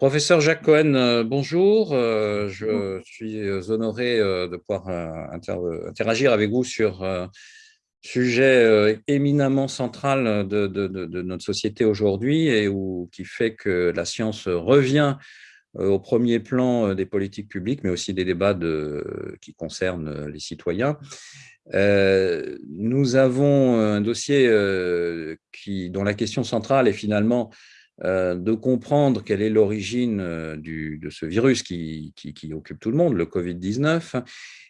Professeur Jacques Cohen, euh, bonjour. Euh, je suis honoré euh, de pouvoir interagir avec vous sur un sujet éminemment central de, notre société aujourd'hui et où, qui fait que la science revient au premier plan des politiques publiques, mais aussi des débats qui concernent les citoyens. Nous avons un dossier qui, dont la question centrale est finalement de comprendre quelle est l'origine euh, de ce virus qui, occupe tout le monde, le Covid-19,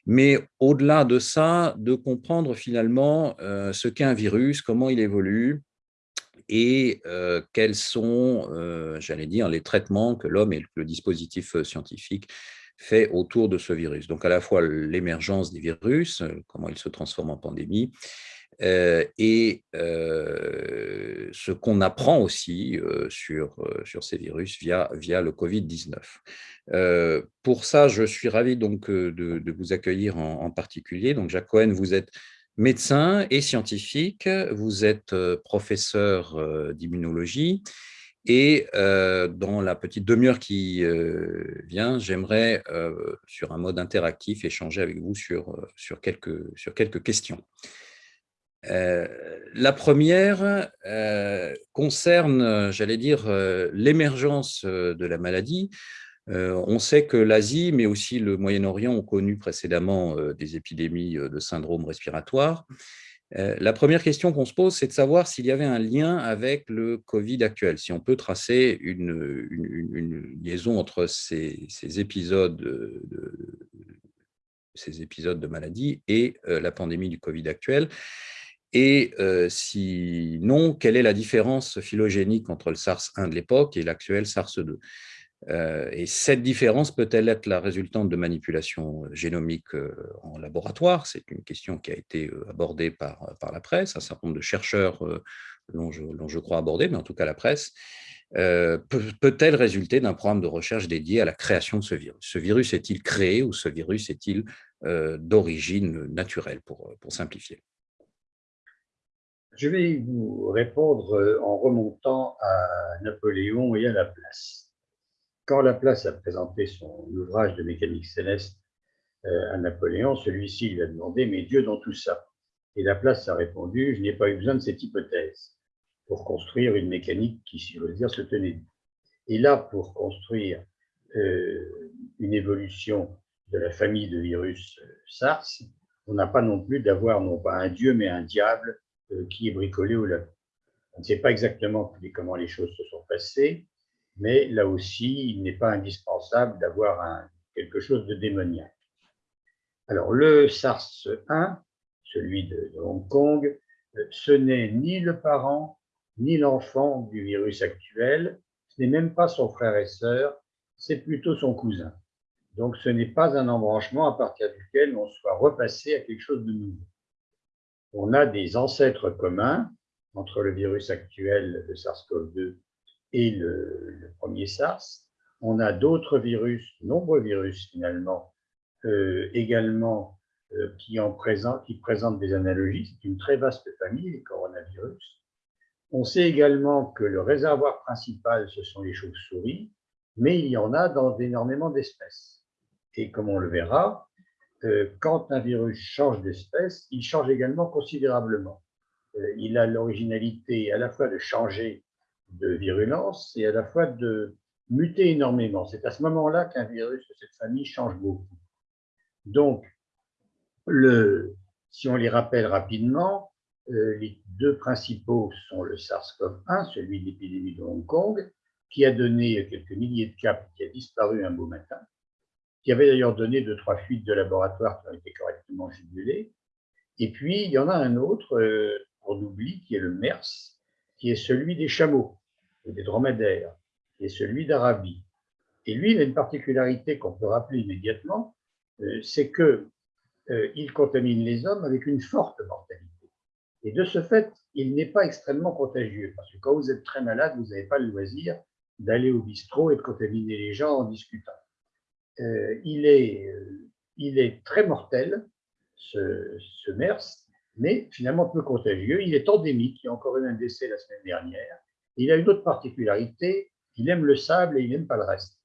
mais au-delà de ça, de comprendre finalement euh, ce qu'est un virus, comment il évolue, et quels sont, j'allais dire, les traitements que l'homme et le dispositif scientifique fait autour de ce virus. Donc à la fois l'émergence des virus, comment ils se transforment en pandémie, euh, et euh, ce qu'on apprend aussi euh, sur, sur ces virus via, via le Covid-19. pour ça, je suis ravi donc de, vous accueillir en, particulier. Donc Jacques Cohen, vous êtes médecin et scientifique, vous êtes professeur d'immunologie, et dans la petite demi-heure qui vient, j'aimerais, sur un mode interactif, échanger avec vous sur, sur, quelques, sur quelques questions. Euh, la première euh, concerne, j'allais dire, euh, l'émergence de la maladie. on sait que l'Asie, mais aussi le Moyen-Orient ont connu précédemment des épidémies de syndrome respiratoire. La première question qu'on se pose, c'est de savoir s'il y avait un lien avec le Covid actuel, si on peut tracer une, liaison entre ces, épisodes de, ces épisodes de maladie et la pandémie du Covid actuel. Et sinon, quelle est la différence phylogénique entre le SARS-1 de l'époque et l'actuel SARS-2 Et cette différence peut-elle être la résultante de manipulations génomiques en laboratoire? C'est une question qui a été abordée par, par la presse, un certain nombre de chercheurs l'ont, je, crois, abordé, mais en tout cas la presse. peut-elle résulter d'un programme de recherche dédié à la création de ce virus? Ce virus est-il créé ou ce virus est-il d'origine naturelle, pour, pour simplifier? Je vais vous répondre euh, en remontant à Napoléon et à Laplace. Quand Laplace a présenté son ouvrage de mécanique céleste euh, à Napoléon, celui-ci lui a demandé « Mais Dieu dans tout ça ?» Et Laplace a répondu « Je n'ai pas eu besoin de cette hypothèse pour construire une mécanique qui, si veux dire, se tenait. » Et là, pour construire euh, une évolution de la famille de virus SARS, on n'a pas non plus d'avoir non pas un Dieu, mais un diable qui est bricolé au labo. On ne sait pas exactement comment les choses se sont passées, mais là aussi, il n'est pas indispensable d'avoir quelque chose de démoniaque. Alors, le SARS-1, celui de, Hong Kong, euh, ce n'est ni le parent, ni l'enfant du virus actuel, ce n'est même pas son frère et sœur, c'est plutôt son cousin. Donc, ce n'est pas un embranchement à partir duquel on soit repassé à quelque chose de nouveau on a des ancêtres communs entre le virus actuel, le SARS-CoV-2, et le, premier SARS. On a d'autres virus, nombreux virus finalement, euh, également euh, qui, en qui présentent des analogies. C'est une très vaste famille, les coronavirus. On sait également que le réservoir principal, ce sont les chauves-souris, mais il y en a dans énormément d'espèces. Et comme on le verra, quand un virus change d'espèce, il change également considérablement. Euh, il a l'originalité à la fois de changer de virulence et à la fois de muter énormément. C'est à ce moment-là qu'un virus de cette famille change beaucoup. Donc, si on les rappelle rapidement, euh, les deux principaux sont le SARS-CoV-1, celui de l'épidémie de Hong Kong, qui a donné quelques milliers de cas, qui a disparu un beau matin, qui avait d'ailleurs donné deux, trois fuites de laboratoire qui ont été correctement jugulées. Et puis, il y en a un autre, euh, on oublie, qui est le MERS, qui est celui des chameaux, des dromadaires, qui est celui d'Arabie. Et lui, il a une particularité qu'on peut rappeler immédiatement, euh, c'est qu'il euh, contamine les hommes avec une forte mortalité. Et de ce fait, il n'est pas extrêmement contagieux, parce que quand vous êtes très malade, vous n'avez pas le loisir d'aller au bistrot et de contaminer les gens en discutant. Euh, il, est, euh, il est très mortel, ce, ce, MERS, mais finalement peu contagieux. Il est endémique, il y a encore eu un décès la semaine dernière. Il a une autre particularité, il aime le sable et il n'aime pas le reste.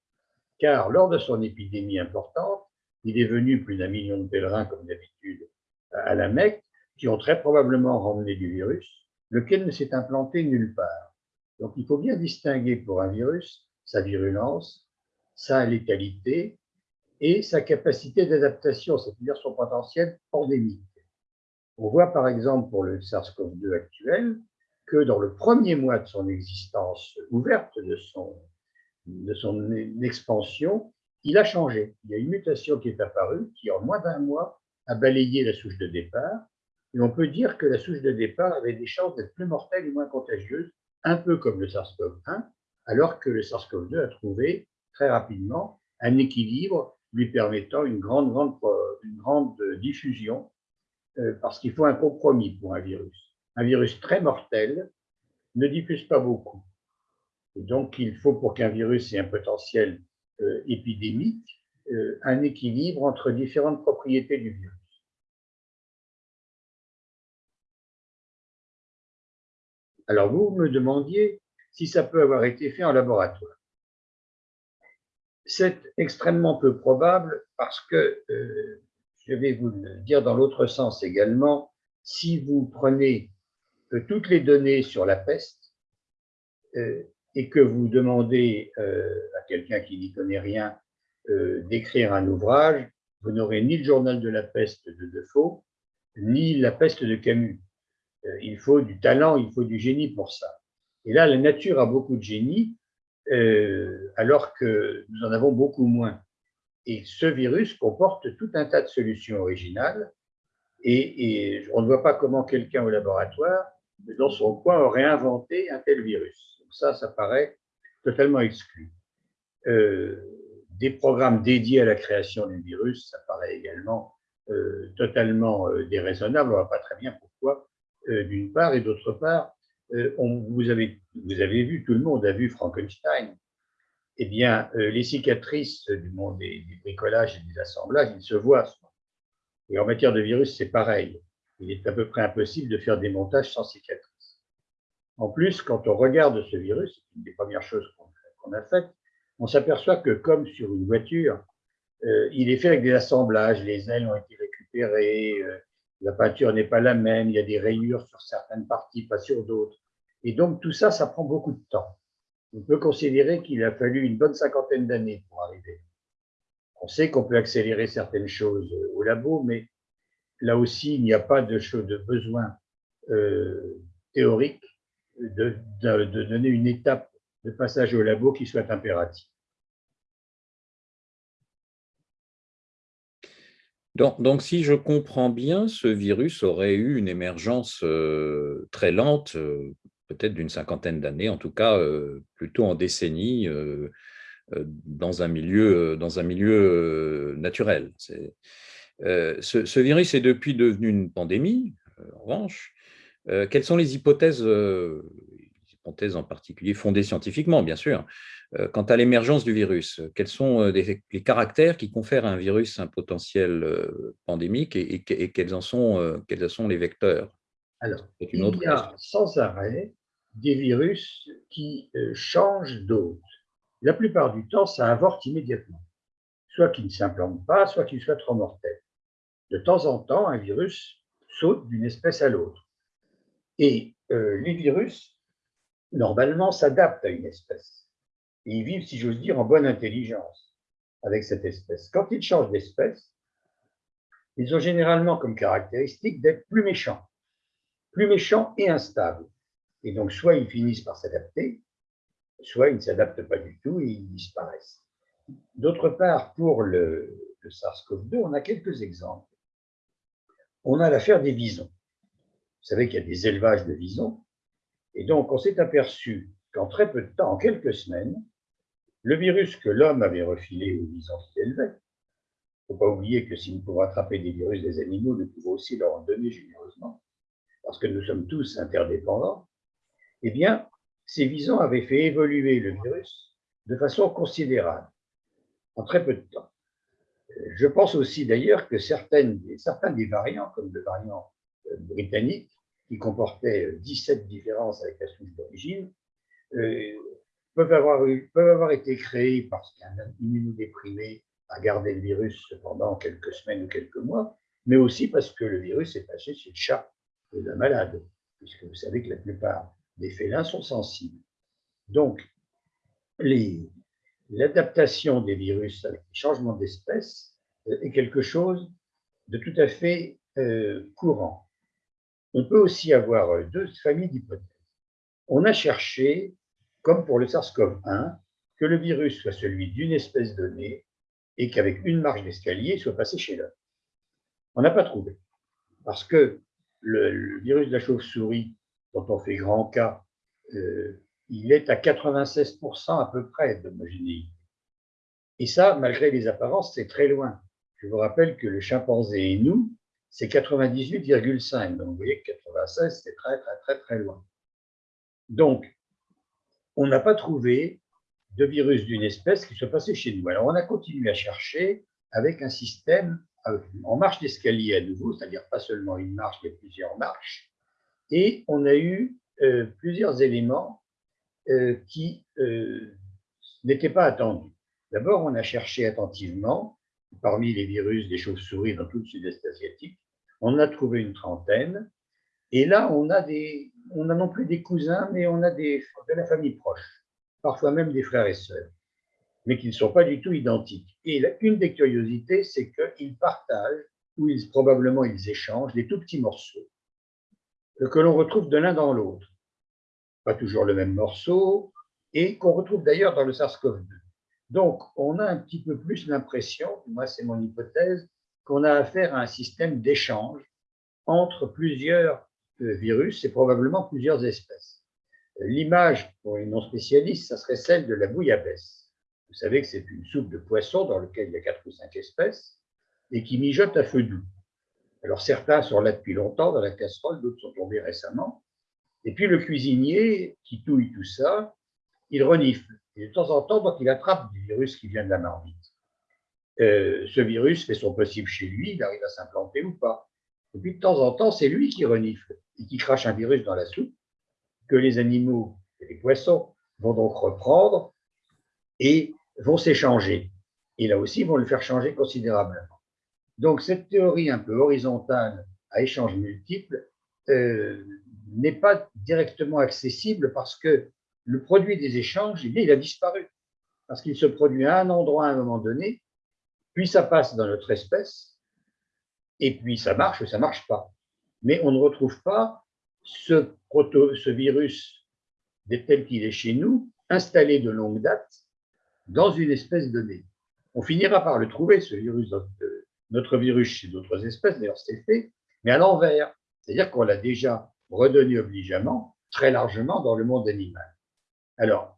Car lors de son épidémie importante, il est venu plus d'un million de pèlerins, comme d'habitude, à la Mecque, qui ont très probablement ramené du virus, lequel ne s'est implanté nulle part. Donc il faut bien distinguer pour un virus sa virulence, sa létalité et sa capacité d'adaptation, c'est-à-dire son potentiel pandémique. On voit par exemple pour le SARS-CoV-2 actuel que dans le premier mois de son existence ouverte, de son, de son expansion, il a changé. Il y a une mutation qui est apparue qui, en moins d'un mois, a balayé la souche de départ. Et on peut dire que la souche de départ avait des chances d'être plus mortelle et moins contagieuse, un peu comme le SARS-CoV-1, alors que le SARS-CoV-2 a trouvé très rapidement un équilibre lui permettant une grande, grande, une grande diffusion euh, parce qu'il faut un compromis pour un virus. Un virus très mortel ne diffuse pas beaucoup. Et donc, il faut, pour qu'un virus ait un potentiel euh, épidémique, euh, un équilibre entre différentes propriétés du virus. Alors, vous me demandiez si ça peut avoir été fait en laboratoire. C'est extrêmement peu probable parce que je vais vous le dire dans l'autre sens également, si vous prenez euh, toutes les données sur la peste euh, et que vous demandez euh, à quelqu'un qui n'y connaît rien d'écrire un ouvrage, vous n'aurez ni le journal de la peste de Defoe, ni la peste de Camus. il faut du talent, il faut du génie pour ça. Et là, la nature a beaucoup de génie, alors que nous en avons beaucoup moins. Et ce virus comporte tout un tas de solutions originales. Et, on ne voit pas comment quelqu'un au laboratoire, dans son coin, aurait inventé un tel virus. Donc ça, ça paraît totalement exclu. Euh, des programmes dédiés à la création du virus, ça paraît également euh, totalement euh, déraisonnable. On ne voit pas très bien pourquoi, d'une part, et d'autre part, on, vous, avez, vu, tout le monde a vu Frankenstein eh bien, euh, les cicatrices du monde des, bricolages et des assemblages, ils se voient. Et en matière de virus, c'est pareil. Il est à peu près impossible de faire des montages sans cicatrices. En plus, quand on regarde ce virus, une des premières choses qu'on a faites, on s'aperçoit que comme sur une voiture, euh, il est fait avec des assemblages, les ailes ont été récupérées, euh, la peinture n'est pas la même, il y a des rayures sur certaines parties, pas sur d'autres. Et donc tout ça, ça prend beaucoup de temps on peut considérer qu'il a fallu une bonne cinquantaine d'années pour arriver. On sait qu'on peut accélérer certaines choses au labo, mais là aussi, il n'y a pas de, de besoin euh, théorique de, donner une étape de passage au labo qui soit impérative. Donc, si je comprends bien, ce virus aurait eu une émergence euh, très lente, euh, peut-être d'une cinquantaine d'années, en tout cas euh, plutôt en décennies, euh, euh, dans un milieu, dans un milieu naturel. Ce, virus est depuis devenu une pandémie, en revanche. quelles sont les hypothèses, en particulier fondées scientifiquement, bien sûr, quant à l'émergence du virus Quels sont les caractères qui confèrent à un virus un potentiel pandémique et, quels, en sont, quels sont les vecteurs? Alors, il y a sans arrêt des virus qui euh, changent d'hôte. La plupart du temps, ça avorte immédiatement. Soit qu'il ne s'implante pas, soit qu'il soit trop mortel. De temps en temps, un virus saute d'une espèce à l'autre. Et euh, les virus, normalement, s'adaptent à une espèce. Ils vivent, si j'ose dire, en bonne intelligence avec cette espèce. Quand ils changent d'espèce, ils ont généralement comme caractéristique d'être plus méchants plus méchants et instables. Et donc, soit ils finissent par s'adapter, soit ils ne s'adaptent pas du tout et ils disparaissent. D'autre part, pour le, SARS-CoV-2, on a quelques exemples. On a l'affaire des visons. Vous savez qu'il y a des élevages de visons. Et donc, on s'est aperçu qu'en très peu de temps, en quelques semaines, le virus que l'homme avait refilé aux visons qui élevaient, il ne faut pas oublier que si nous pouvons attraper des virus des animaux, nous pouvons aussi leur en donner généreusement parce que nous sommes tous interdépendants, eh bien, ces visons avaient fait évoluer le virus de façon considérable, en très peu de temps. Je pense aussi d'ailleurs que certaines, certains des variants, comme le variant euh, britannique, qui comportait 17 différences avec la souche d'origine, euh, peuvent avoir, été créés parce qu'un immunodéprimé a gardé le virus pendant quelques semaines ou quelques mois, mais aussi parce que le virus est passé chez le chat de la malade, puisque vous savez que la plupart des félins sont sensibles. Donc, l'adaptation des virus avec les changements d'espèce euh, est quelque chose de tout à fait euh, courant. On peut aussi avoir euh, deux familles d'hypothèses. On a cherché, comme pour le SARS-CoV-1, que le virus soit celui d'une espèce donnée et qu'avec une marge d'escalier soit passé chez l'homme. On n'a pas trouvé, parce que le, virus de la chauve-souris, dont on fait grand cas, euh, il est à 96% à peu près d'homogénéité. Et ça, malgré les apparences, c'est très loin. Je vous rappelle que le chimpanzé et nous, c'est 98,5. Donc vous voyez que 96, c'est très, très, très, très loin. Donc, on n'a pas trouvé de virus d'une espèce qui soit passé chez nous. Alors, on a continué à chercher avec un système en marche d'escalier à nouveau, c'est-à-dire pas seulement une marche, mais plusieurs marches. Et on a eu euh, plusieurs éléments euh, qui euh, n'étaient pas attendus. D'abord, on a cherché attentivement, parmi les virus des chauves-souris dans tout le sud-est asiatique, on a trouvé une trentaine. Et là, on a, des, on a non plus des cousins, mais on a des, de la famille proche, parfois même des frères et sœurs mais qui ne sont pas du tout identiques. Et une des curiosités, c'est qu'ils partagent, ou ils, probablement ils échangent, des tout petits morceaux que l'on retrouve de l'un dans l'autre. Pas toujours le même morceau, et qu'on retrouve d'ailleurs dans le SARS-CoV-2. Donc, on a un petit peu plus l'impression, moi c'est mon hypothèse, qu'on a affaire à un système d'échange entre plusieurs euh, virus et probablement plusieurs espèces. L'image, pour les non-spécialistes, ça serait celle de la bouillabaisse. Vous savez que c'est une soupe de poisson dans laquelle il y a quatre ou cinq espèces et qui mijote à feu doux. Alors certains sont là depuis longtemps dans la casserole, d'autres sont tombés récemment. Et puis le cuisinier qui touille tout ça, il renifle. Et de temps en temps, donc, il attrape du virus qui vient de la marmite. Euh, ce virus fait son possible chez lui, il arrive à s'implanter ou pas. Et puis de temps en temps, c'est lui qui renifle et qui crache un virus dans la soupe que les animaux et les poissons vont donc reprendre et vont s'échanger. Et là aussi, vont le faire changer considérablement. Donc, cette théorie un peu horizontale à échanges multiples euh, n'est pas directement accessible parce que le produit des échanges, il a disparu. Parce qu'il se produit à un endroit à un moment donné, puis ça passe dans notre espèce, et puis ça marche ou ça ne marche pas. Mais on ne retrouve pas ce, virus tel qu'il est chez nous, installé de longue date, dans une espèce donnée. On finira par le trouver, ce virus, euh, notre virus chez d'autres espèces, d'ailleurs c'est fait, mais à l'envers. C'est-à-dire qu'on l'a déjà redonné obligeamment, très largement dans le monde animal. Alors,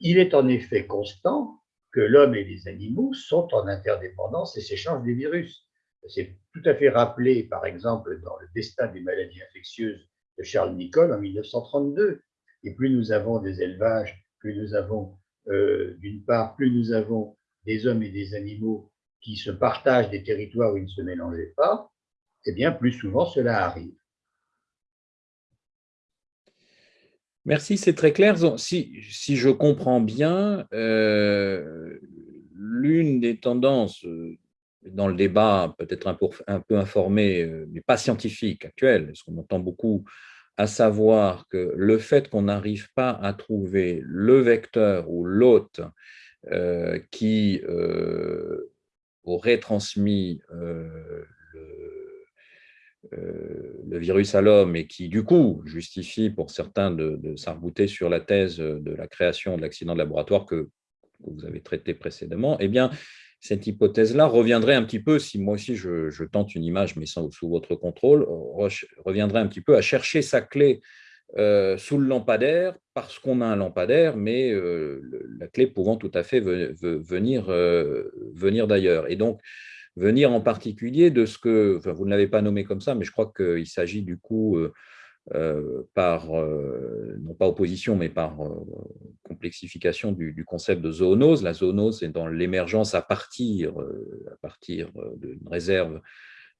il est en effet constant que l'homme et les animaux sont en interdépendance et s'échangent des virus. C'est tout à fait rappelé, par exemple, dans le destin des maladies infectieuses de Charles Nicholl en 1932. Et plus nous avons des élevages, plus nous avons euh, d'une part, plus nous avons des hommes et des animaux qui se partagent des territoires où ils ne se mélangeaient pas, eh bien, plus souvent cela arrive. Merci, c'est très clair. Si, je comprends bien, euh, l'une des tendances euh, dans le débat, peut-être un, peu informé, mais pas scientifique actuel, parce qu'on entend beaucoup à savoir que le fait qu'on n'arrive pas à trouver le vecteur ou l'hôte euh, qui euh, aurait transmis euh, le, virus à l'homme et qui, du coup, justifie pour certains de, de sur la thèse de la création de l'accident de laboratoire que, vous avez traité précédemment, eh bien, cette hypothèse-là reviendrait un petit peu, si moi aussi je, tente une image, mais sans, sous votre contrôle, reviendrait un petit peu à chercher sa clé euh, sous le lampadaire, parce qu'on a un lampadaire, mais euh, la clé pouvant tout à fait venir, euh, venir d'ailleurs. Et donc, venir en particulier de ce que, vous ne l'avez pas nommé comme ça, mais je crois qu'il s'agit du coup euh, par, euh, non pas opposition, mais par euh, complexification du, concept de zoonose. La zoonose est dans l'émergence à partir, à partir d'une réserve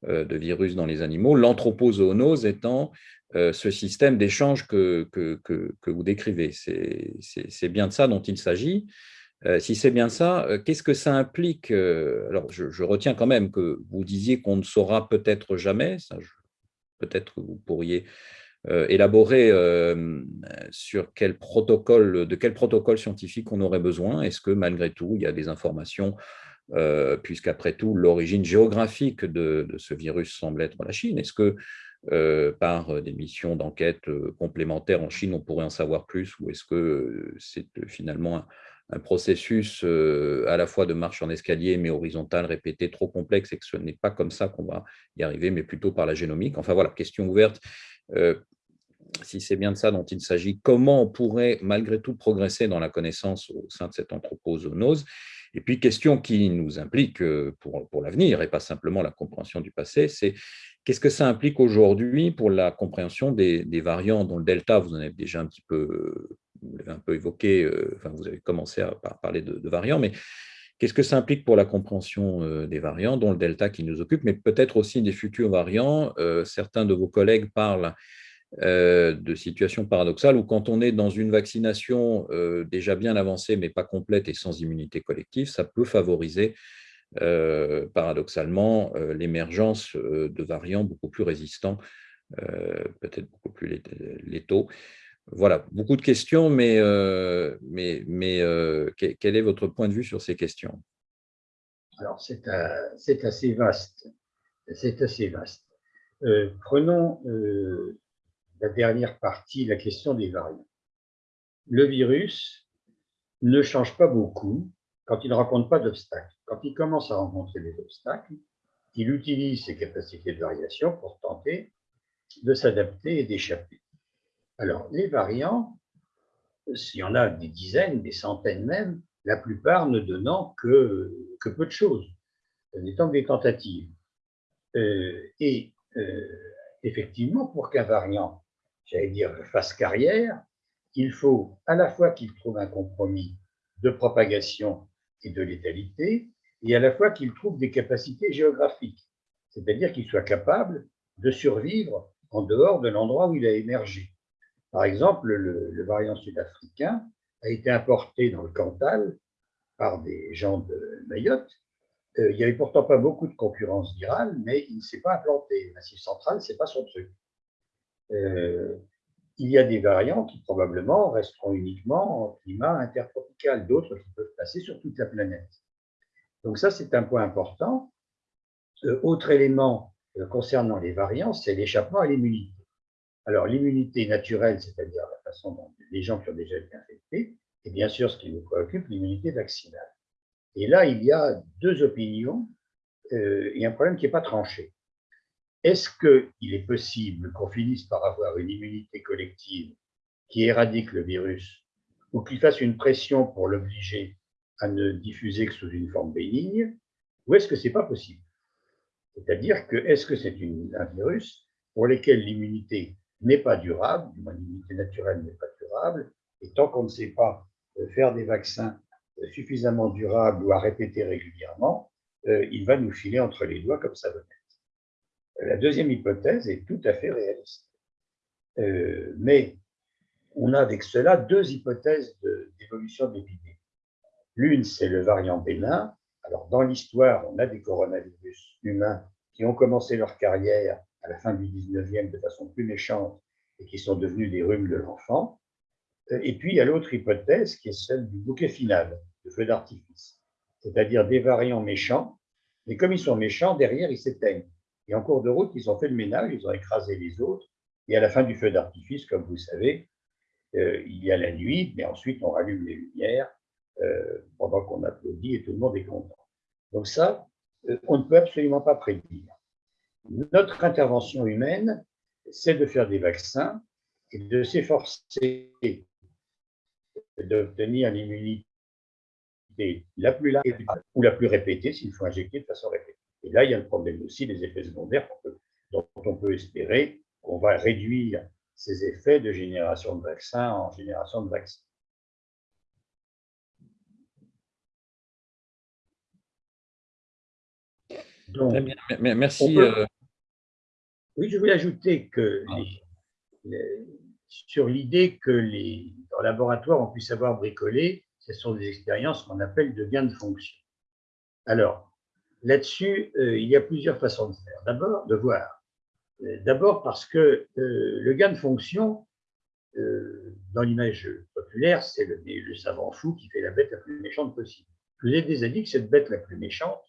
de virus dans les animaux. L'anthropozoonose étant ce système d'échange que, que, que, vous décrivez. C'est bien de ça dont il s'agit. Si c'est bien ça, qu'est-ce que ça implique Alors, je, retiens quand même que vous disiez qu'on ne saura peut-être jamais, peut-être que vous pourriez élaborer sur quel protocole, de quel protocole scientifique on aurait besoin. Est-ce que malgré tout, il y a des informations euh, puisqu'après tout, l'origine géographique de, ce virus semble être la Chine. Est-ce que euh, par des missions d'enquête euh, complémentaires en Chine, on pourrait en savoir plus, ou est-ce que c'est finalement un, processus à la fois de marche en escalier, mais horizontal, répété, trop complexe, et que ce n'est pas comme ça qu'on va y arriver, mais plutôt par la génomique. Enfin voilà, question ouverte. Si c'est bien de ça dont il s'agit, comment on pourrait malgré tout progresser dans la connaissance au sein de cette anthropozoonose? Et puis, question qui nous implique euh, pour, pour l'avenir et pas simplement la compréhension du passé, c'est qu'est-ce que ça implique aujourd'hui pour la compréhension des, variants dont le delta, vous en avez déjà un petit peu, vous l'avez un peu évoqué, euh, enfin, vous avez commencé à parler de, variants, mais Qu'est-ce que ça implique pour la compréhension euh, des variants, dont le delta qui nous occupe, mais peut-être aussi des futurs variants Certains de vos collègues parlent euh, de situations paradoxales où quand on est dans une vaccination euh, déjà bien avancée mais pas complète et sans immunité collective, ça peut favoriser euh, paradoxalement l'émergence de variants beaucoup plus résistants, peut-être beaucoup plus létaux. Voilà, beaucoup de questions, mais, mais, mais quel est votre point de vue sur ces questions? Alors, c'est assez vaste. C'est assez vaste. prenons la dernière partie, la question des variants. Le virus ne change pas beaucoup quand il ne rencontre pas d'obstacles. Quand il commence à rencontrer des obstacles, il utilise ses capacités de variation pour tenter de s'adapter et d'échapper. Alors, les variants, s'il y en a des dizaines, des centaines même, la plupart ne donnant que, peu de choses, n'étant que des tentatives. Euh, et euh, effectivement, pour qu'un variant j'allais dire, face carrière, il faut à la fois qu'il trouve un compromis de propagation et de létalité, et à la fois qu'il trouve des capacités géographiques, c'est-à-dire qu'il soit capable de survivre en dehors de l'endroit où il a émergé. Par exemple, le, variant sud-africain a été importé dans le Cantal par des gens de Mayotte. Euh, il n'y avait pourtant pas beaucoup de concurrence virale, mais il ne s'est pas implanté. Massif central, ce n'est pas son truc. Euh, il y a des variants qui probablement resteront uniquement en climat intertropical, d'autres qui peuvent passer sur toute la planète. Donc ça, c'est un point important. Euh, autre élément concernant les variants, c'est l'échappement à l'immunité. Alors l'immunité naturelle, c'est-à-dire la façon dont les gens qui ont déjà été infectés, et bien sûr ce qui nous préoccupe, l'immunité vaccinale. Et là, il y a deux opinions et un problème qui n'est pas tranché. Est-ce qu'il est possible qu'on finisse par avoir une immunité collective qui éradique le virus ou qu'il fasse une pression pour l'obliger à ne diffuser que sous une forme bénigne ou est-ce que ce n'est pas possible? C'est-à-dire que est-ce que c'est un virus pour lequel l'immunité n'est pas durable, l'immunité naturelle n'est pas durable, et tant qu'on ne sait pas euh, faire des vaccins euh, suffisamment durables ou à répéter régulièrement, euh, il va nous filer entre les doigts comme ça venait. La deuxième hypothèse est tout à fait réaliste. Mais on a avec cela deux hypothèses d'évolution de, l'épidémie. L'une, c'est le variant bénin. Alors, dans l'histoire, on a des coronavirus humains qui ont commencé leur carrière à la fin du 19e de façon plus méchante et qui sont devenus des rhumes de l'enfant. Euh, et puis, il y a l'autre hypothèse qui est celle du bouquet final, le feu d'artifice, c'est-à-dire des variants méchants, mais comme ils sont méchants, derrière, ils s'éteignent. Et en cours de route, ils ont fait le ménage, ils ont écrasé les autres. Et à la fin du feu d'artifice, comme vous savez, euh, il y a la nuit, mais ensuite on rallume les lumières euh, pendant qu'on applaudit et tout le monde est content. Donc ça, on ne peut absolument pas prédire. Notre intervention humaine, c'est de faire des vaccins et de s'efforcer d'obtenir l'immunité la plus large ou la plus répétée s'il faut injecter de façon répétée. Et là, il y a le problème aussi des effets secondaires dont on peut espérer qu'on va réduire ces effets de génération de vaccins en génération de vaccins. Donc, Très bien. Merci. Euh, oui, je voulais ajouter que ah. sur l'idée que les laboratoires on puisse avoir bricolé, ce sont des expériences qu'on appelle de gain de fonction. Alors, là-dessus, euh, il y a plusieurs façons de faire. D'abord, de voir. Euh, d'abord parce que euh, le gain de fonction, dans l'image populaire, c'est le, le, savant fou qui fait la bête la plus méchante possible. Je vous ai déjà dit que cette bête la plus méchante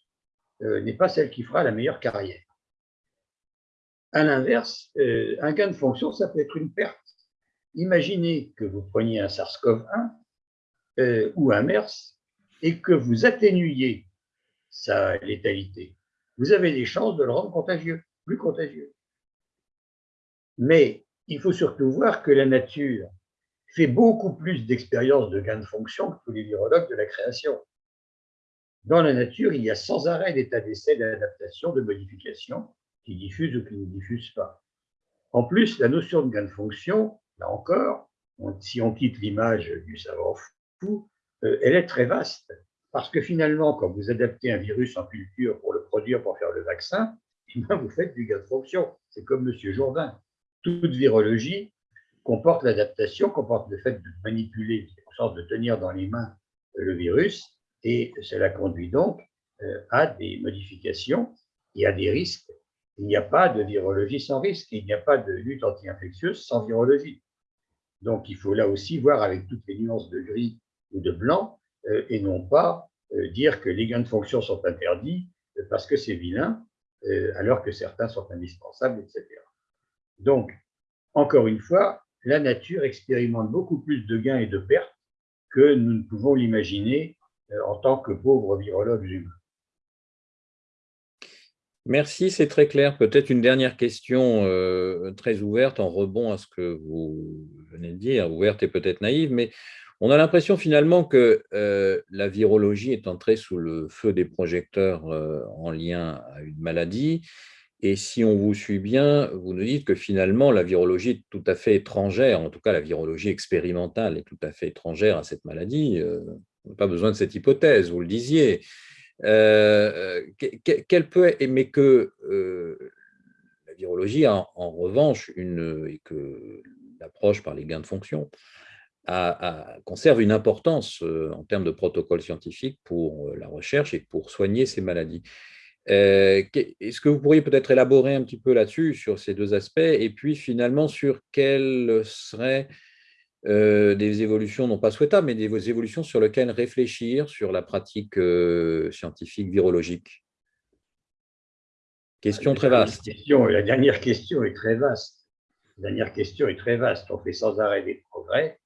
n'est pas celle qui fera la meilleure carrière. À l'inverse, un gain de fonction, ça peut être une perte Imaginez que vous preniez un SARS-CoV-1 euh, ou un MERS et que vous atténuiez sa létalité. Vous avez des chances de le rendre contagieux, plus contagieux. Mais il faut surtout voir que la nature fait beaucoup plus d'expériences de gain de fonction que tous les virologues de la création. Dans la nature, il y a sans arrêt d'états d'essai, d'adaptation, de modification qui diffusent ou qui ne diffusent pas. En plus, la notion de gain de fonction là encore, si on quitte l'image du savant fou, euh, elle est très vaste. Parce que finalement, quand vous adaptez un virus en culture pour le produire, pour faire le vaccin, eh vous faites du gain de fonction. C'est comme M. Jourdain. Toute virologie comporte l'adaptation, comporte le fait de manipuler, en sorte de tenir dans les mains le virus, et cela conduit donc euh, à des modifications et à des risques. Il n'y a pas de virologie sans risque, il n'y a pas de lutte anti-infectieuse sans virologie. Donc, il faut là aussi voir avec toutes les nuances de gris ou de blanc, euh, et non pas euh, dire que les gains de fonction sont interdits parce que c'est vilain, alors que certains sont indispensables, etc. Donc, encore une fois, la nature expérimente beaucoup plus de gains et de pertes que nous ne pouvons l'imaginer en tant que pauvres virologues humains. Merci, c'est très clair. Peut-être une dernière question euh, très ouverte en rebond à ce que vous venez de dire, ouverte et peut-être naïve, mais on a l'impression finalement que euh, la virologie est entrée sous le feu des projecteurs euh, en lien à une maladie. Et si on vous suit bien, vous nous dites que finalement la virologie est tout à fait étrangère, en tout cas la virologie expérimentale est tout à fait étrangère à cette maladie. Pas besoin de cette hypothèse, vous le disiez. Euh, qu'elle peut, mais que euh, la virologie a en revanche une, et que l'approche par les gains de fonction conserve une importance euh, en termes de protocole scientifique pour la recherche et pour soigner ces maladies. Est-ce que vous pourriez peut-être élaborer un petit peu là-dessus, sur ces deux aspects, et puis finalement sur quels seraient euh, des évolutions non pas souhaitables, mais des évolutions sur lesquelles réfléchir sur la pratique euh, scientifique virologique Question très vaste. la dernière question est très vaste. La dernière question est très vaste. On fait sans arrêt des progrès.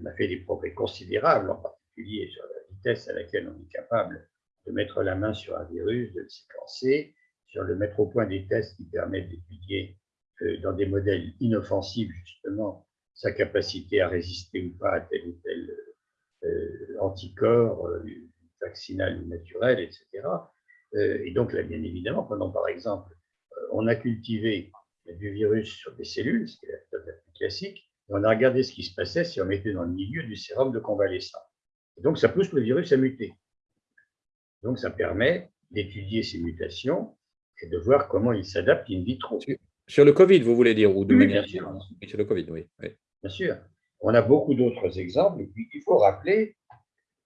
On a fait des progrès considérables, en particulier sur la vitesse à laquelle on est capable de mettre la main sur un virus, de le séquencer, sur le mettre au point des tests qui permettent d'étudier euh, dans des modèles inoffensifs, justement, sa capacité à résister ou pas à tel ou tel euh, anticorps, euh, vaccinal ou naturel, etc. Euh, et donc là, bien évidemment, pendant par exemple, on a cultivé du virus sur des cellules, ce qui est la méthode la plus classique, et on a regardé ce qui se passait si on mettait dans le milieu du sérum de convalescent. Et donc ça pousse le virus à muter. Donc ça permet d'étudier ces mutations et de voir comment il s'adapte in vitro. Sur le Covid, vous voulez dire ou de oui, bien sûr. Sur le Covid, oui. oui bien sûr. On a beaucoup d'autres exemples. Et puis, il faut rappeler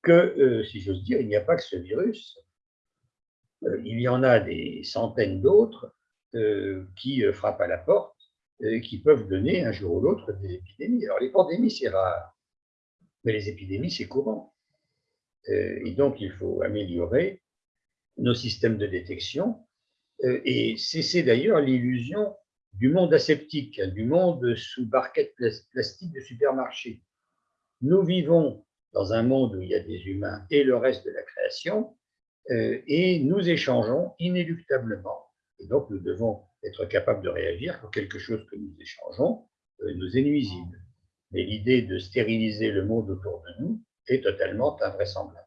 que, euh, si j'ose dire, il n'y a pas que ce virus. Euh, il y en a des centaines d'autres euh, qui frappent à la porte qui peuvent donner un jour ou l'autre des épidémies. Alors, les pandémies, c'est rare, mais les épidémies, c'est courant. et donc, il faut améliorer nos systèmes de détection et cesser d'ailleurs l'illusion du monde aseptique, hein, du monde sous barquette plastique de supermarché. Nous vivons dans un monde où il y a des humains et le reste de la création, euh, et nous échangeons inéluctablement. Et donc, nous devons être capables de réagir quand quelque chose que nous échangeons euh, nous est nuisible. Mais l'idée de stériliser le monde autour de nous est totalement invraisemblable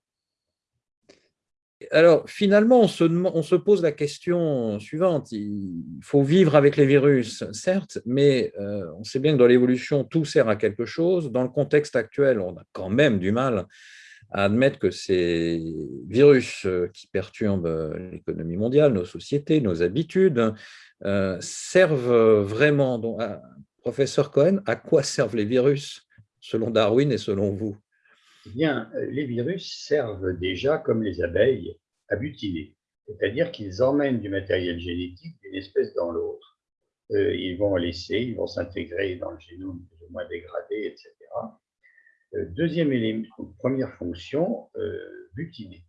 alors, finalement, on se, pose la question suivante. Il faut vivre avec les virus, certes, mais euh, on sait bien que dans l'évolution, tout sert à quelque chose. Dans le contexte actuel, on a quand même du mal à admettre que ces virus euh, qui perturbent euh, l'économie mondiale, nos sociétés, nos habitudes, servent vraiment Professeur Cohen, à quoi servent les virus, selon Darwin et selon vous? Eh Bien, les virus servent déjà, comme les abeilles, à butiner. C'est-à-dire qu'ils emmènent du matériel génétique d'une espèce dans l'autre. Euh, ils vont laisser, ils vont s'intégrer dans le génome plus ou moins dégradé, etc. Euh, deuxième élément, première fonction, euh, butiner.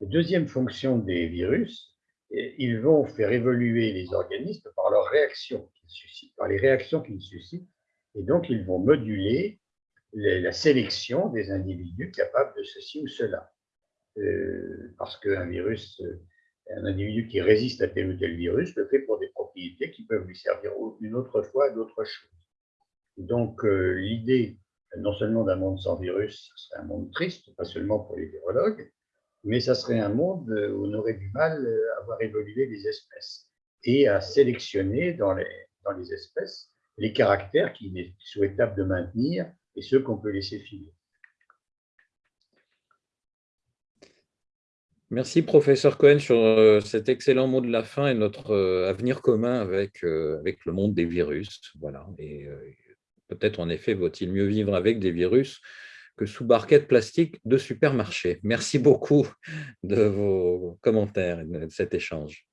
Deuxième fonction des virus, ils vont faire évoluer les organismes par leurs réactions qu'ils suscitent, par les réactions qu'ils suscitent, et donc ils vont moduler la sélection des individus capables de ceci ou cela. Euh, parce qu'un virus, un individu qui résiste à tel ou tel virus le fait pour des propriétés qui peuvent lui servir une autre fois à d'autres choses. Donc euh, l'idée, non seulement d'un monde sans virus, ce serait un monde triste, pas seulement pour les virologues, mais ça serait un monde où on aurait du mal à voir évoluer les espèces et à sélectionner dans les, dans les espèces les caractères qu'il est souhaitable de maintenir et ceux qu'on peut laisser filer. Merci, professeur Cohen, sur euh, cet excellent mot de la fin et notre euh, avenir commun avec, euh, avec le monde des virus. Voilà. Et peut-être, en effet, vaut-il mieux vivre avec des virus que sous barquette plastique de supermarché. Merci beaucoup de vos commentaires et de cet échange.